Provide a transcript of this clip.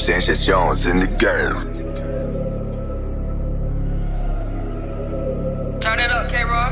Sanchez Jones in the game. Turn it up, K-Rob.